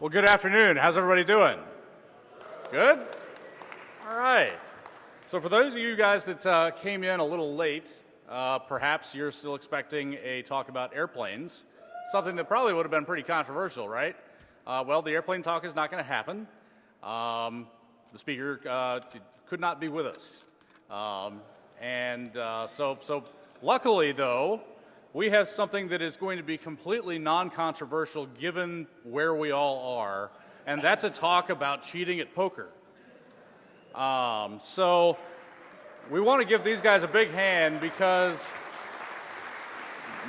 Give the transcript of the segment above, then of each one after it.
Well, good afternoon. How's everybody doing? Good? All right. So, for those of you guys that uh, came in a little late, uh, perhaps you're still expecting a talk about airplanes, something that probably would have been pretty controversial, right? Uh, well, the airplane talk is not going to happen. Um, the speaker uh, could not be with us. Um, and uh, so, so, luckily, though, we have something that is going to be completely non-controversial given where we all are, and that's a talk about cheating at poker. Um, so we want to give these guys a big hand because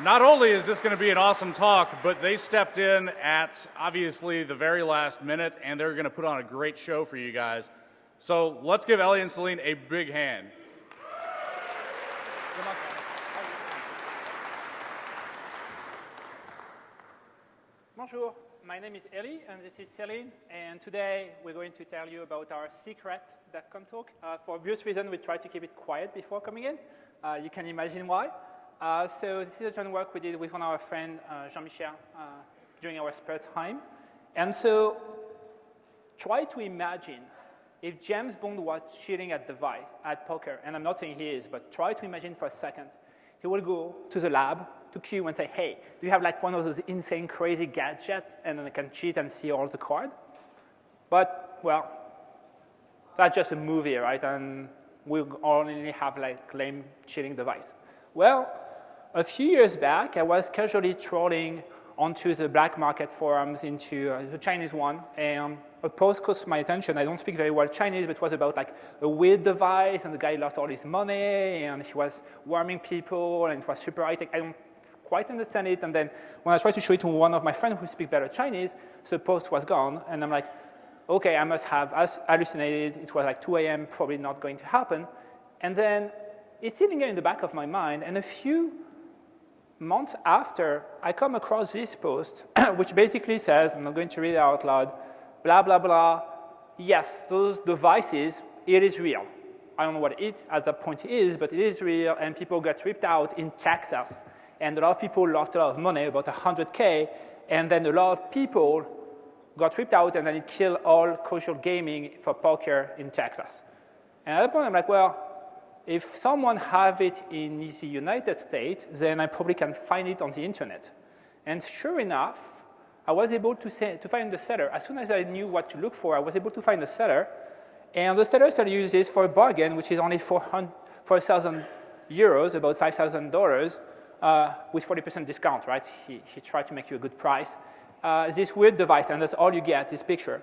not only is this going to be an awesome talk, but they stepped in at obviously the very last minute, and they're going to put on a great show for you guys. So let's give Elie and Celine a big hand. Bonjour, my name is Elie and this is Celine and today we're going to tell you about our secret DEF CON talk. Uh, for obvious reason we try to keep it quiet before coming in. Uh, you can imagine why. Uh, so this is a joint work we did with one of our friends, uh, Jean-Michel, uh, during our spare time. And so try to imagine if James Bond was cheating at device, at poker, and I'm not saying he is, but try to imagine for a second, he will go to the lab, to Q and say, hey, do you have like one of those insane, crazy gadgets? And then I can cheat and see all the card. But, well, that's just a movie, right? And we only have like lame cheating device. Well, a few years back, I was casually trolling onto the black market forums into uh, the Chinese one, and a post caught my attention. I don't speak very well Chinese, but it was about like a weird device, and the guy lost all his money, and he was warming people, and it was super high tech. I don't quite understand it. And then when I tried to show it to one of my friends who speak better Chinese, the post was gone. And I'm like, okay, I must have hallucinated. It was like 2 a.m., probably not going to happen. And then it's sitting in the back of my mind. And a few months after, I come across this post, which basically says, I'm not going to read it out loud, blah, blah, blah. Yes, those devices, it is real. I don't know what it at that point is, but it is real, and people got ripped out in Texas and a lot of people lost a lot of money, about 100K, and then a lot of people got ripped out, and then it killed all casual gaming for poker in Texas. And at that point, I'm like, well, if someone have it in the United States, then I probably can find it on the internet. And sure enough, I was able to, say, to find the seller. As soon as I knew what to look for, I was able to find the seller. And the seller started using this for a bargain, which is only 4,000 euros, about $5,000 uh, with 40% discount, right? He, he tried to make you a good price. Uh, this weird device, and that's all you get, this picture.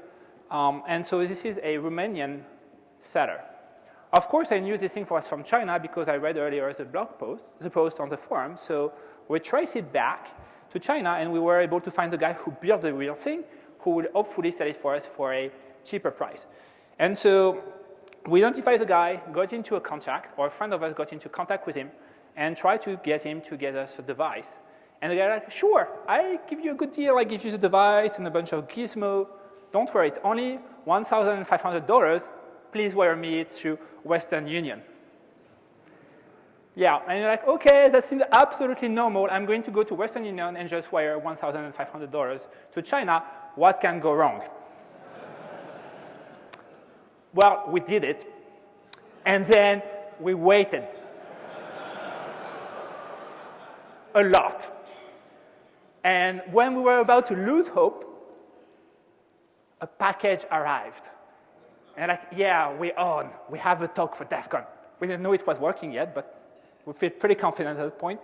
Um, and so this is a Romanian seller. Of course, I knew this thing was from China because I read earlier the blog post, the post on the forum. So we traced it back to China, and we were able to find the guy who built the real thing, who will hopefully sell it for us for a cheaper price. And so we identified the guy, got into a contact, or a friend of us got into contact with him, and try to get him to get us a device. And the guy like, sure, I give you a good deal. I give you the device and a bunch of gizmo. Don't worry, it's only $1,500. Please wire me to Western Union. Yeah, and you're like, okay, that seems absolutely normal. I'm going to go to Western Union and just wire $1,500 to China. What can go wrong? well, we did it. And then we waited a lot. And when we were about to lose hope, a package arrived. And like, yeah, we're on. We have a talk for DEF CON. We didn't know it was working yet, but we feel pretty confident at that point.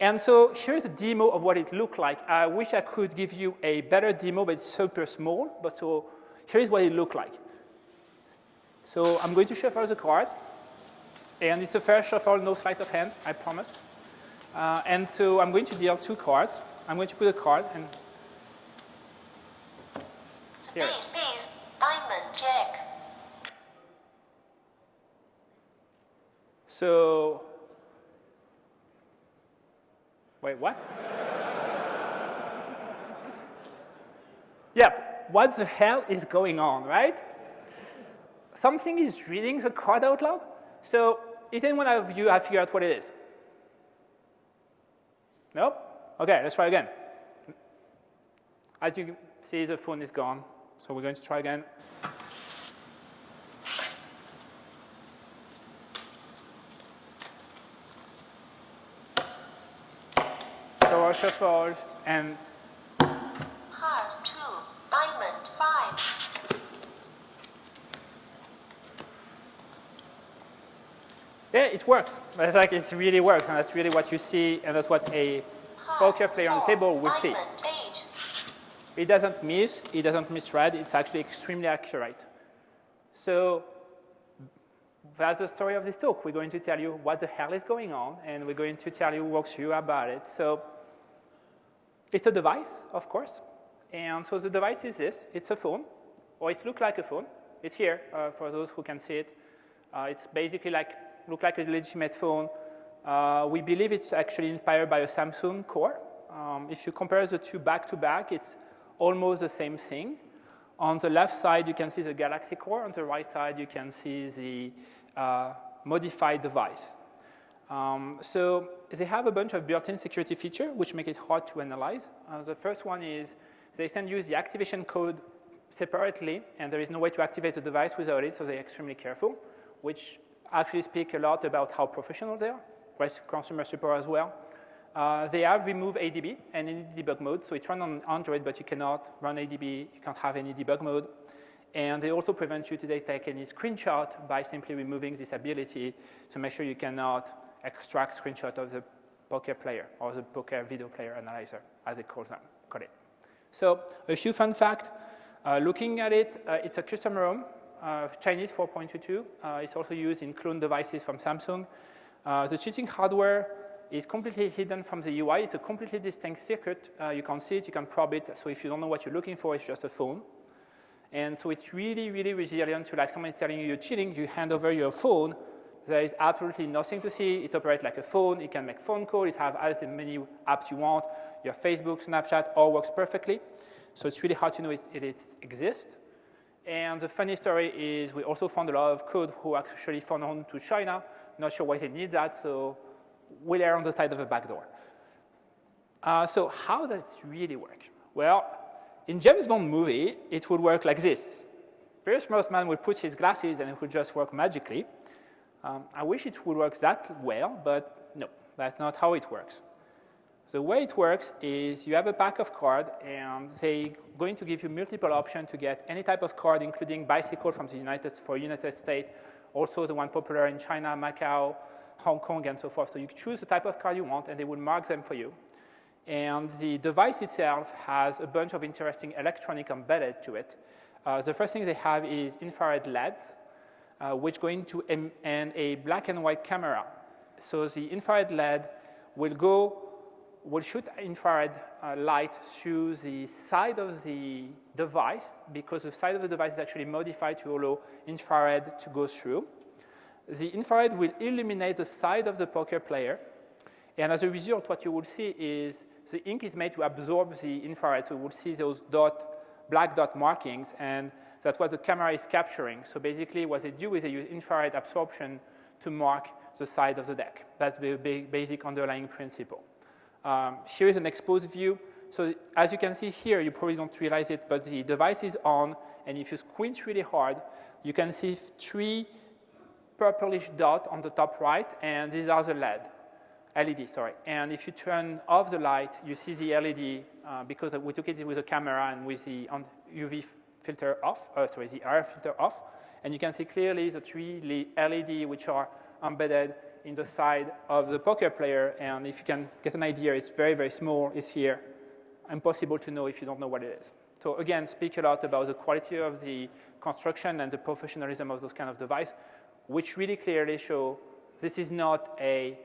And so here's a demo of what it looked like. I wish I could give you a better demo, but it's super small. But so here's what it looked like. So I'm going to shuffle the card. And it's a fair shuffle, no sleight of hand, I promise. Uh, and so I'm going to deal two cards. I'm going to put a card and here. Diamond, jack. So, wait, what? yeah, what the hell is going on, right? Something is reading the card out loud. So, is anyone of you have figured out what it is? Nope? Okay, let's try again. As you See, the phone is gone. So we're going to try again. So our shuffle and Heart 2, Diamond 5. Yeah, it works. It's like it really works, and that's really what you see, and that's what a poker player on the table will see. It doesn't miss, it doesn't misread, it's actually extremely accurate. So that's the story of this talk. We're going to tell you what the hell is going on, and we're going to tell you, walk through about it. So it's a device, of course. And so the device is this. It's a phone, or it looks like a phone. It's here uh, for those who can see it. Uh, it's basically like, look like a legitimate phone. Uh, we believe it's actually inspired by a Samsung core. Um, if you compare the two back to back, it's almost the same thing. On the left side, you can see the Galaxy core. On the right side, you can see the uh, modified device. Um, so they have a bunch of built-in security features which make it hard to analyze. Uh, the first one is they send you the activation code separately, and there is no way to activate the device without it, so they're extremely careful, which actually speak a lot about how professional they are, right? Consumer support as well. Uh, they have removed ADB and any debug mode, so it's run on Android, but you cannot run ADB, you can't have any debug mode. And they also prevent you to take any screenshot by simply removing this ability to make sure you cannot extract screenshot of the poker player or the poker video player analyzer, as they call them, call it. So a few fun facts. Uh, looking at it, uh, it's a custom ROM, Chinese 4.22. Uh, it's also used in clone devices from Samsung. Uh, the cheating hardware is completely hidden from the UI. It's a completely distinct circuit. Uh, you can see it, you can probe it. So if you don't know what you're looking for, it's just a phone. And so it's really, really resilient to like someone telling you you're cheating, you hand over your phone, there is absolutely nothing to see. It operates like a phone. It can make phone calls. It has as many apps you want. Your Facebook, Snapchat, all works perfectly. So it's really hard to know it, it, it exists. And the funny story is we also found a lot of code who actually found on to China. Not sure why they need that, so we are on the side of a backdoor. Uh, so how does it really work? Well, in James Bond movie, it would work like this. Pierce Brosnan would put his glasses and it would just work magically. Um, I wish it would work that well, but no, that's not how it works. The way it works is you have a pack of cards, and they're going to give you multiple options to get any type of card, including bicycle from the United, for United States, also the one popular in China, Macau, Hong Kong, and so forth. So you choose the type of card you want, and they will mark them for you. And the device itself has a bunch of interesting electronic embedded to it. Uh, the first thing they have is infrared LEDs, uh, which go into and a black and white camera. So the infrared LED will go, will shoot infrared uh, light through the side of the device because the side of the device is actually modified to allow infrared to go through. The infrared will illuminate the side of the poker player. And as a result, what you will see is the ink is made to absorb the infrared. So you will see those dot, black dot markings. And that's what the camera is capturing. So basically what they do is they use infrared absorption to mark the side of the deck. That's the basic underlying principle. Um, here is an exposed view. So as you can see here, you probably don't realize it, but the device is on, and if you squint really hard, you can see three purplish dots on the top right, and these are the LED. LED, sorry. And if you turn off the light, you see the LED uh, because we took it with a camera and with the UV filter off, uh, sorry, the RF filter off, and you can see clearly the three LED which are embedded in the side of the poker player, and if you can get an idea, it's very, very small, it's here. Impossible to know if you don't know what it is. So again, speak a lot about the quality of the construction and the professionalism of those kind of device, which really clearly show this is not a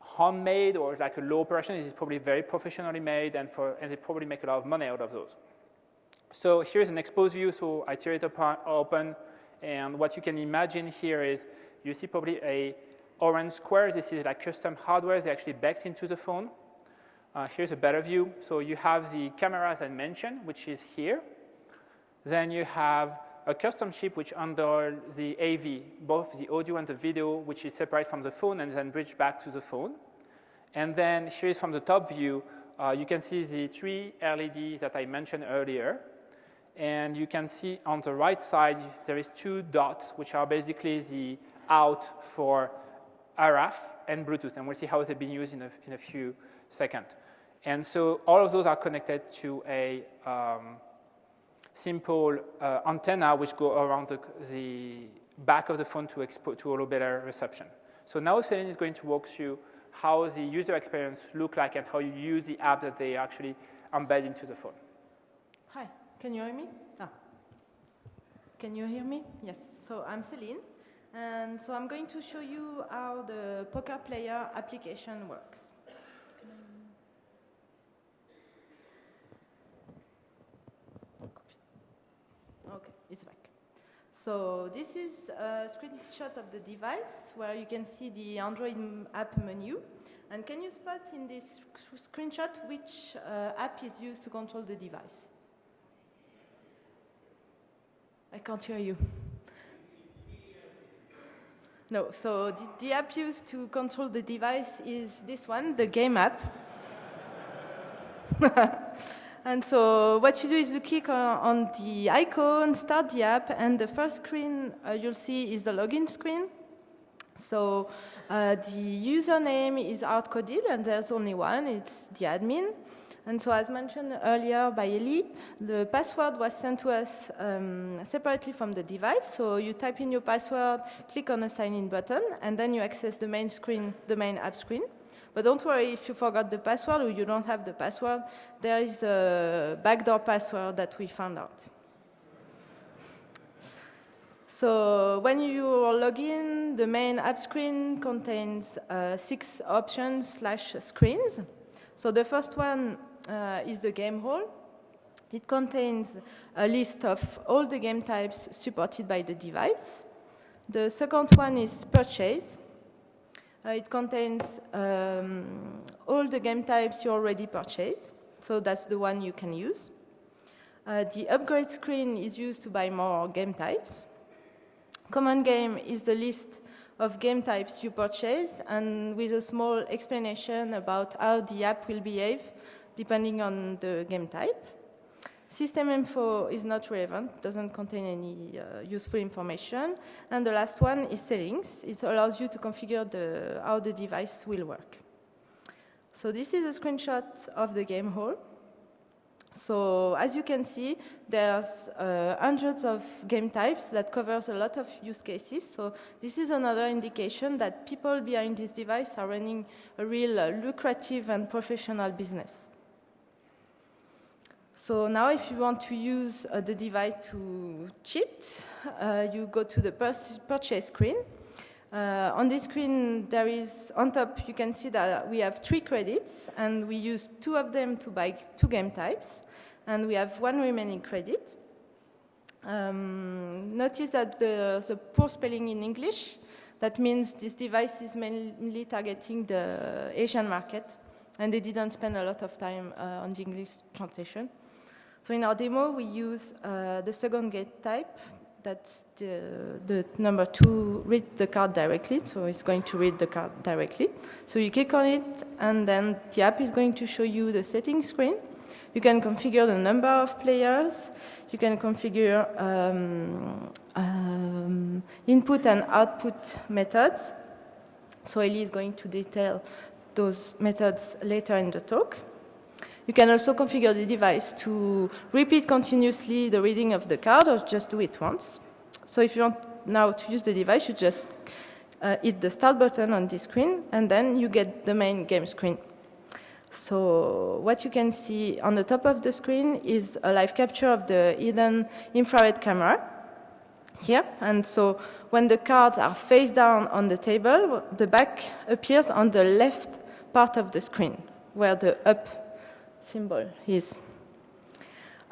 homemade or like a low operation. This is probably very professionally made, and, for, and they probably make a lot of money out of those. So here's an exposed view, so I tear it open, and what you can imagine here is you see probably a orange square. This is like custom hardware. They actually baked into the phone. Uh, here's a better view. So you have the camera as I mentioned, which is here. Then you have a custom chip which under the AV, both the audio and the video, which is separate from the phone and then bridged back to the phone. And then here is from the top view, uh, you can see the three LEDs that I mentioned earlier. And you can see on the right side, there is two dots, which are basically the out for RF and Bluetooth. And we'll see how they've been used in a, in a few seconds. And so all of those are connected to a um, simple uh, antenna which go around the, the, back of the phone to, to a little better reception. So now Celine is going to walk through how the user experience look like and how you use the app that they actually embed into the phone. Hi, can you hear me? Ah. Can you hear me? Yes, so I'm Celine, and so I'm going to show you how the poker player application works. Okay, it's back. So this is a screenshot of the device where you can see the Android app menu. And can you spot in this screenshot which uh, app is used to control the device? I can't hear you. No, so the, the app used to control the device is this one, the game app. And so what you do is you click on the icon, start the app, and the first screen uh, you'll see is the login screen. So uh, the username is hard-coded, and there's only one, it's the admin. And so as mentioned earlier by Elie, the password was sent to us um, separately from the device. So you type in your password, click on the sign-in button, and then you access the main screen, the main app screen. But don't worry if you forgot the password or you don't have the password, there is a backdoor password that we found out. So when you log in, the main app screen contains uh, six options slash screens. So the first one is the game hall. It contains a list of all the game types supported by the device. The second one is purchase. Uh, it contains um, all the game types you already purchased, so that's the one you can use. Uh, the upgrade screen is used to buy more game types. Common game is the list of game types you purchase and with a small explanation about how the app will behave depending on the game type. System info is not relevant, doesn't contain any uh, useful information. And the last one is settings. It allows you to configure the, how the device will work. So this is a screenshot of the game hall. So as you can see, there's uh, hundreds of game types that covers a lot of use cases. So this is another indication that people behind this device are running a real uh, lucrative and professional business. So now if you want to use uh, the device to cheat, uh, you go to the purchase screen. Uh, on this screen, there is, on top, you can see that we have three credits, and we use two of them to buy two game types, and we have one remaining credit. Um, notice that the, the poor spelling in English, that means this device is mainly targeting the Asian market, and they didn't spend a lot of time uh, on the English translation. So in our demo, we use uh, the second gate type. That's the, the number two, read the card directly. So it's going to read the card directly. So you click on it, and then the app is going to show you the settings screen. You can configure the number of players. You can configure um, um, input and output methods. So Elie is going to detail those methods later in the talk. You can also configure the device to repeat continuously the reading of the card or just do it once. So if you want now to use the device, you just uh, hit the start button on this screen and then you get the main game screen. So what you can see on the top of the screen is a live capture of the hidden infrared camera here. And so when the cards are face down on the table, the back appears on the left part of the screen, where the up symbol is.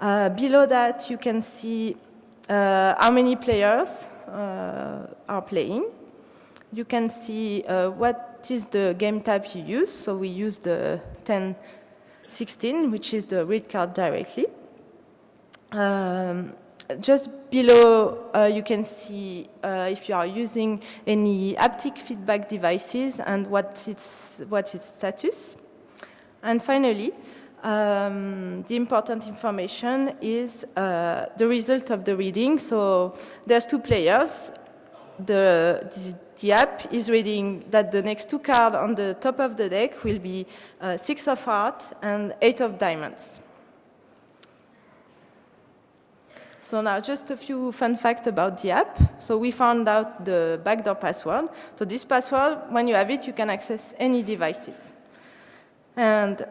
Uh, below that, you can see uh, how many players uh, are playing. You can see uh, what is the game type you use. So we use the 1016, which is the read card directly. Um, just below, uh, you can see uh, if you are using any haptic feedback devices and what its, what its status. And finally, um, the important information is uh, the result of the reading. So there's two players. The, the, the, app is reading that the next two cards on the top of the deck will be uh, six of hearts and eight of diamonds. So now just a few fun facts about the app. So we found out the backdoor password. So this password, when you have it, you can access any devices. And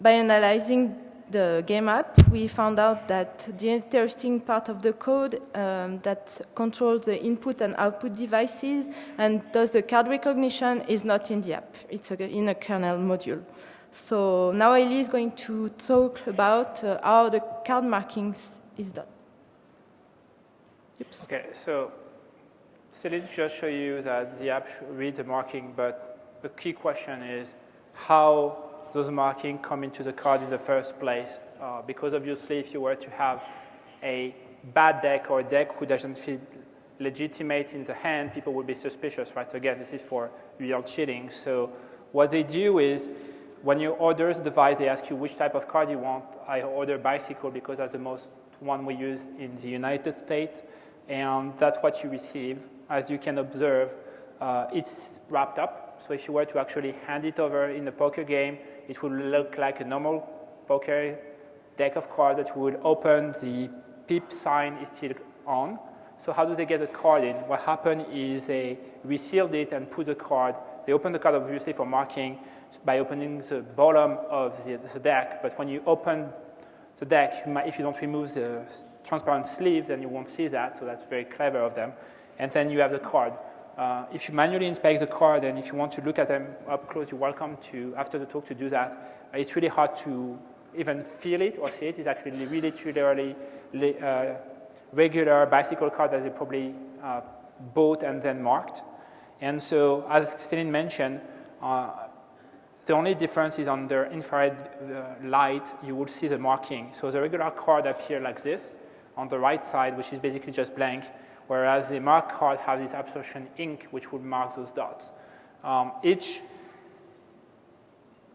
by analyzing the game app, we found out that the interesting part of the code um, that controls the input and output devices and does the card recognition is not in the app. It's a, in a kernel module. So now Elie is going to talk about uh, how the card markings is done. Oops. Okay, so Celine just show you that the app reads the marking, but the key question is how those markings come into the card in the first place. Uh, because obviously, if you were to have a bad deck or a deck who doesn't feel legitimate in the hand, people would be suspicious, right? Again, this is for real cheating. So what they do is when you order the device, they ask you which type of card you want. I order bicycle because that's the most one we use in the United States, and that's what you receive. As you can observe, uh, it's wrapped up. So if you were to actually hand it over in a poker game, it would look like a normal poker deck of cards that would open, the pip sign is still on. So how do they get the card in? What happened is they resealed it and put the card. They open the card obviously for marking by opening the bottom of the, the deck, but when you open the deck, you might, if you don't remove the transparent sleeve, then you won't see that, so that's very clever of them. And then you have the card. Uh, if you manually inspect the card and if you want to look at them up close, you're welcome to, after the talk, to do that. Uh, it's really hard to even feel it or see it. It's actually really, truly uh, regular bicycle card that they probably uh, bought and then marked. And so, as Celine mentioned, uh, the only difference is under infrared light, you will see the marking. So the regular card appear like this on the right side, which is basically just blank whereas the mark card has this absorption ink, which would mark those dots. Um, each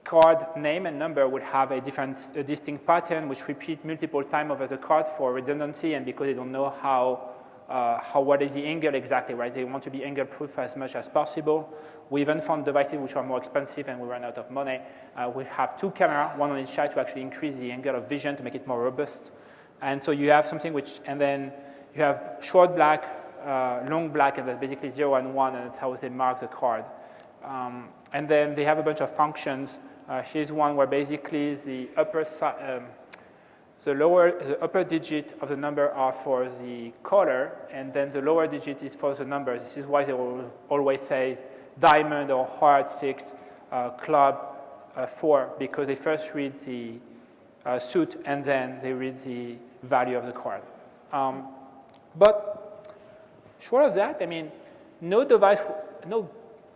card name and number would have a different, a distinct pattern, which repeat multiple times over the card for redundancy and because they don't know how, uh, how what is the angle exactly, right? They want to be angle proof as much as possible. We even found devices which are more expensive and we ran out of money. Uh, we have two cameras, one on each side to actually increase the angle of vision to make it more robust. And so you have something which, and then you have short black, uh, long black, and that's basically 0 and 1, and that's how they mark the card. Um, and then they have a bunch of functions. Uh, here's one where basically the upper um, the lower, the upper digit of the number are for the color, and then the lower digit is for the number. This is why they will always say diamond or heart six, uh, club uh, four, because they first read the uh, suit and then they read the value of the card. Um, but short of that, I mean, no device, no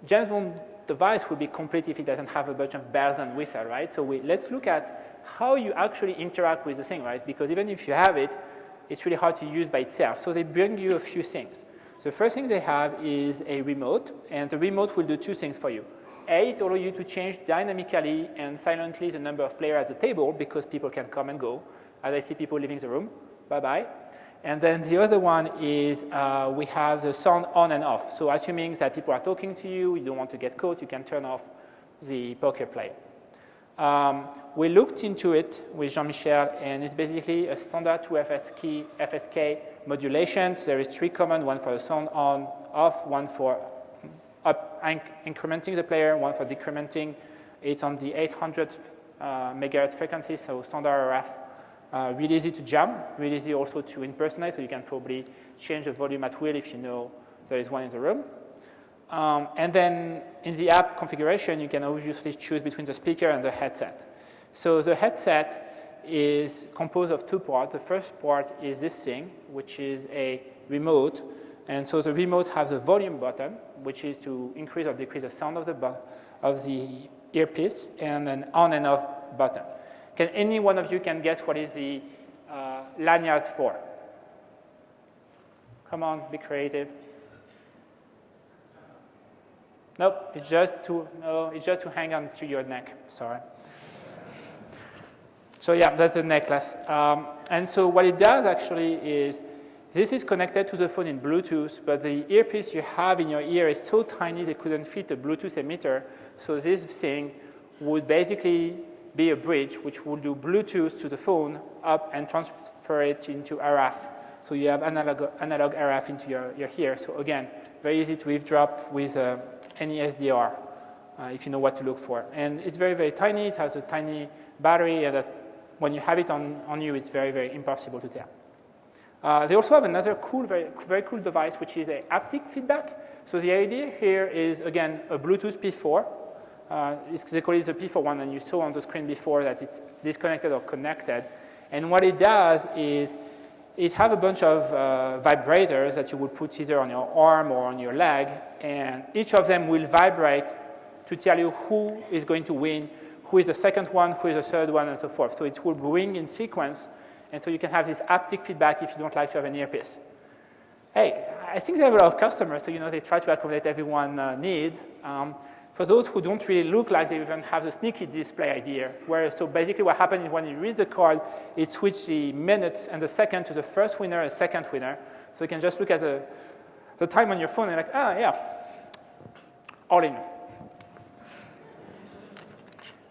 James Bond device would be complete if it doesn't have a bunch of bells and whistles, right? So we, let's look at how you actually interact with the thing, right? Because even if you have it, it's really hard to use by itself. So they bring you a few things. The first thing they have is a remote, and the remote will do two things for you. A, it allows you to change dynamically and silently the number of players at the table because people can come and go. As I see people leaving the room, bye-bye. And then the other one is uh, we have the sound on and off. So assuming that people are talking to you, you don't want to get caught, you can turn off the poker play. Um, we looked into it with Jean-Michel, and it's basically a standard 2FSK FSK modulations. There is three commands, one for the sound on, off, one for up, inc incrementing the player, one for decrementing. It's on the 800 uh, megahertz frequency, so standard RF uh, really easy to jam, really easy also to impersonate, so you can probably change the volume at will if you know there is one in the room. Um, and then in the app configuration, you can obviously choose between the speaker and the headset. So the headset is composed of two parts. The first part is this thing, which is a remote. And so the remote has a volume button, which is to increase or decrease the sound of the, of the earpiece, and an on and off button. Can any one of you can guess what is the uh, lanyard for? Come on, be creative. Nope, it's just to no, it's just to hang on to your neck. Sorry. So yeah, that's the necklace. Um, and so what it does actually is this is connected to the phone in Bluetooth, but the earpiece you have in your ear is so tiny they couldn't fit the Bluetooth emitter. So this thing would basically be a bridge which will do Bluetooth to the phone up and transfer it into RF. So you have analog, analog RF into your, your ear. So again, very easy to eavesdrop with uh, any SDR uh, if you know what to look for. And it's very, very tiny. It has a tiny battery and that when you have it on, on you, it's very, very impossible to tell. Uh, they also have another cool, very, very cool device, which is a haptic feedback. So the idea here is, again, a Bluetooth P4. Uh, call it the P4 one, and you saw on the screen before that it's disconnected or connected. And what it does is it have a bunch of uh, vibrators that you would put either on your arm or on your leg, and each of them will vibrate to tell you who is going to win, who is the second one, who is the third one, and so forth. So it will ring in sequence, and so you can have this haptic feedback if you don't like to have an earpiece. Hey, I think they have a lot of customers, so you know they try to accommodate everyone uh, needs. Um, for those who don't really look like they even have the sneaky display idea, where so basically what happens is when you read the card, it switches the minutes and the second to the first winner and second winner. So you can just look at the, the time on your phone and like, ah, yeah, all in.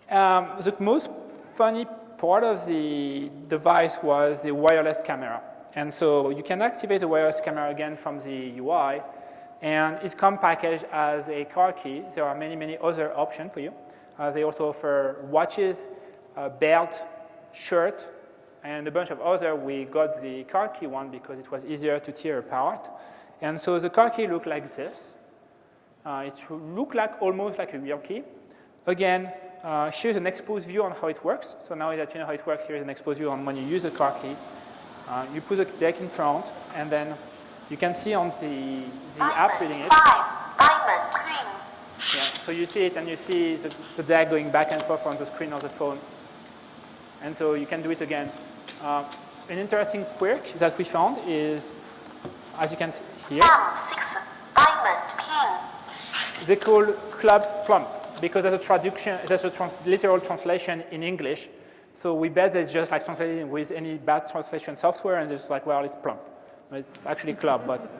Um, the most funny part of the device was the wireless camera. And so you can activate the wireless camera again from the UI, and it comes packaged as a car key. There are many, many other options for you. Uh, they also offer watches, uh, belt, shirt, and a bunch of other. We got the car key one because it was easier to tear apart. And so the car key looked like this. Uh, it looked like almost like a real key. Again, uh, here's an exposed view on how it works. So now that you know how it works, here's an exposed view on when you use the car key. Uh, you put the deck in front, and then you can see on the, the app reading it. Five, diamond, queen. Yeah, so you see it, and you see the, the deck going back and forth on the screen of the phone. And so you can do it again. Uh, an interesting quirk that we found is, as you can see here, six, diamond, king. they call clubs plump because there's a traduction, there's a trans literal translation in English. So we bet it's just like translating with any bad translation software and it's just like, well, it's plump. It's actually club, but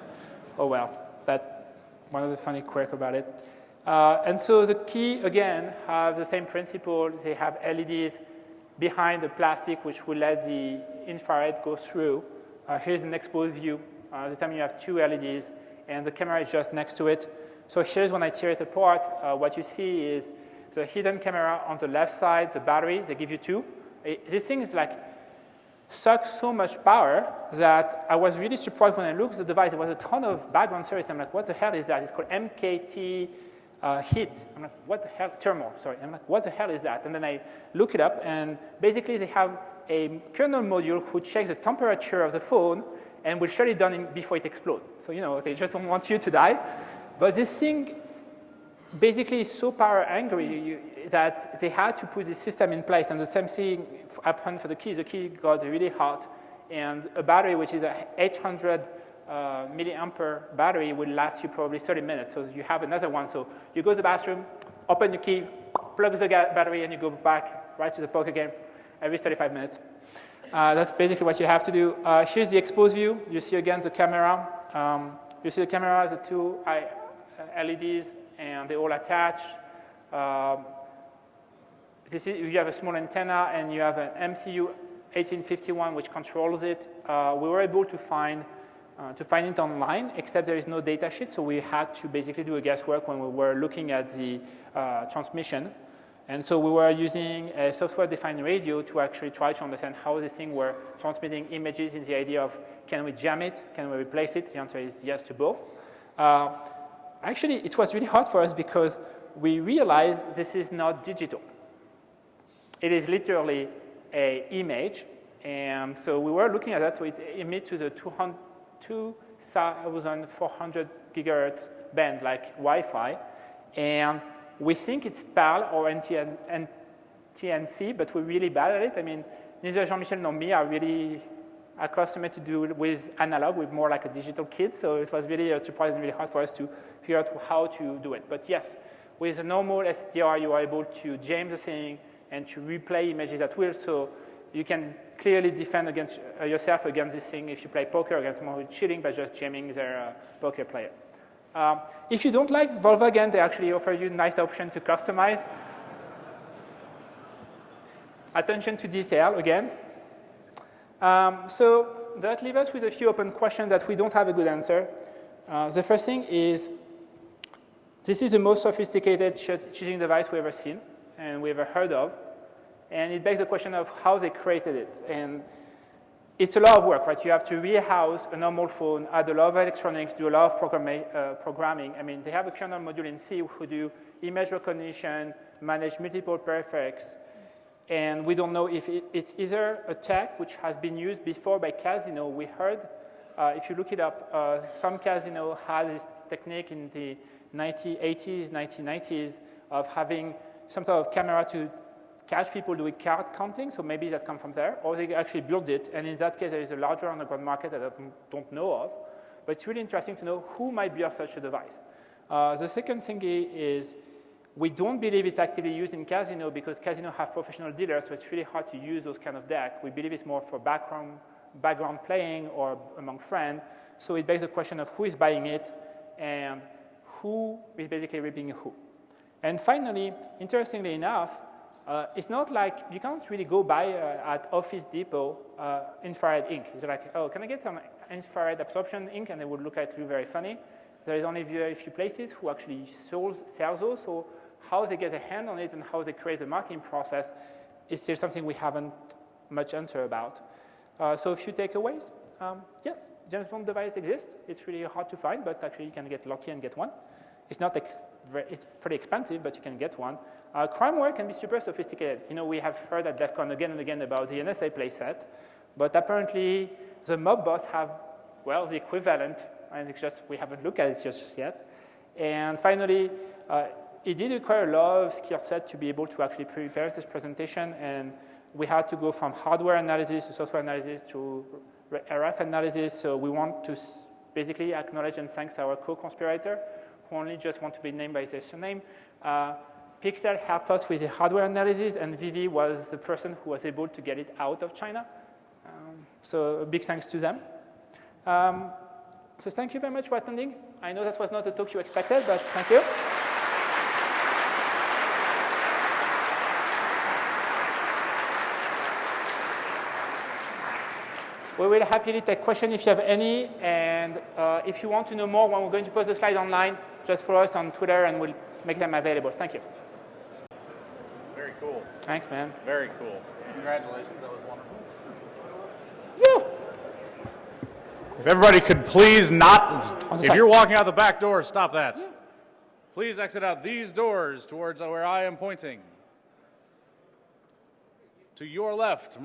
oh well. That one of the funny quirk about it. Uh, and so the key, again, have the same principle. They have LEDs behind the plastic, which will let the infrared go through. Uh, here's an exposed view. Uh, this time you have two LEDs, and the camera is just next to it. So here's when I tear it apart, uh, what you see is the hidden camera on the left side, the battery, they give you two. It, this thing is like, sucks so much power that I was really surprised when I looked at the device. There was a ton of background service. I'm like, what the hell is that? It's called MKT uh, heat. I'm like, what the hell? Thermal, sorry. I'm like, what the hell is that? And then I look it up, and basically they have a kernel module who checks the temperature of the phone and will shut it down before it explodes. So, you know, they just don't want you to die. But this thing basically so power hungry that they had to put this system in place. And the same thing happened for the key. The key got really hot. And a battery, which is a 800 uh, milliampere battery, will last you probably 30 minutes. So you have another one. So you go to the bathroom, open your key, plug the battery, and you go back right to the poker game every 35 minutes. Uh, that's basically what you have to do. Uh, here's the exposed view. You see again the camera. Um, you see the camera, the two I, LEDs, and they all attach. Um, this is, you have a small antenna, and you have an MCU 1851 which controls it. Uh, we were able to find uh, to find it online, except there is no data sheet, so we had to basically do a guesswork when we were looking at the uh, transmission. And so we were using a software-defined radio to actually try to understand how this thing were transmitting images in the idea of can we jam it, can we replace it? The answer is yes to both. Uh, actually, it was really hard for us because we realized this is not digital. It is literally a image. And so we were looking at that, so it emits to the 2,400 gigahertz band like Wi-Fi. And we think it's PAL or NTSC, but we're really bad at it. I mean, neither Jean-Michel nor me are really accustomed to do with analog. We're more like a digital kid, so it was really surprising, really hard for us to figure out how to do it. But yes, with a normal SDR, you are able to jam the thing and to replay images at will. So you can clearly defend against uh, yourself against this thing if you play poker against someone who's cheating by just jamming their uh, poker player. Um, if you don't like Volvo again, they actually offer you a nice option to customize. Attention to detail again. Um, so that leaves us with a few open questions that we don't have a good answer. Uh, the first thing is, this is the most sophisticated ch- cheating device we've ever seen and we've ever heard of. And it begs the question of how they created it. And it's a lot of work, right? You have to rehouse a normal phone, add a lot of electronics, do a lot of programma- uh, programming. I mean, they have a kernel module in C who do image recognition, manage multiple prefix, and we don't know if it, it's either a tech which has been used before by Casino. We heard, uh, if you look it up, uh, some Casino had this technique in the 1980s, 1990s of having some sort of camera to catch people doing card counting, so maybe that comes from there, or they actually build it, and in that case, there is a larger underground market that I don't, know of. But it's really interesting to know who might build such a device. Uh, the second thing is we don't believe it's actively used in casino because casino have professional dealers, so it's really hard to use those kind of deck. We believe it's more for background, background playing or among friends. So it begs the question of who is buying it and who is basically ripping who. And finally, interestingly enough, uh, it's not like you can't really go buy uh, at Office Depot uh, infrared ink. It's like, oh, can I get some infrared absorption ink? And they would look at you very funny. There is only very few places who actually sells, sells those. So how they get a hand on it and how they create the marketing process is still something we haven't much answer about. Uh, so a few takeaways. Um, yes, James Bond device exists. It's really hard to find, but actually you can get lucky and get one. It's not it's pretty expensive, but you can get one. Uh, crimeware can be super sophisticated. You know, we have heard at DEF CON again and again about the NSA playset, but apparently the mob bots have, well, the equivalent, and it's just, we haven't looked at it just yet. And finally, uh, it did require a lot of skill set to be able to actually prepare this presentation, and we had to go from hardware analysis to software analysis to RF analysis, so we want to basically acknowledge and thank our co-conspirator, who only just want to be named by their surname. Uh, Pixel helped us with the hardware analysis, and Vivi was the person who was able to get it out of China. Um, so a big thanks to them. Um, so thank you very much for attending. I know that was not the talk you expected, but thank you. We will happily take questions if you have any, and uh, if you want to know more when we're going to post the slide online, just follow us on Twitter and we'll make them available. Thank you. Very cool. Thanks, man. Very cool. Congratulations. That was wonderful. Woo! If everybody could please not, if you're walking out the back door, stop that. Please exit out these doors towards where I am pointing. To your left, my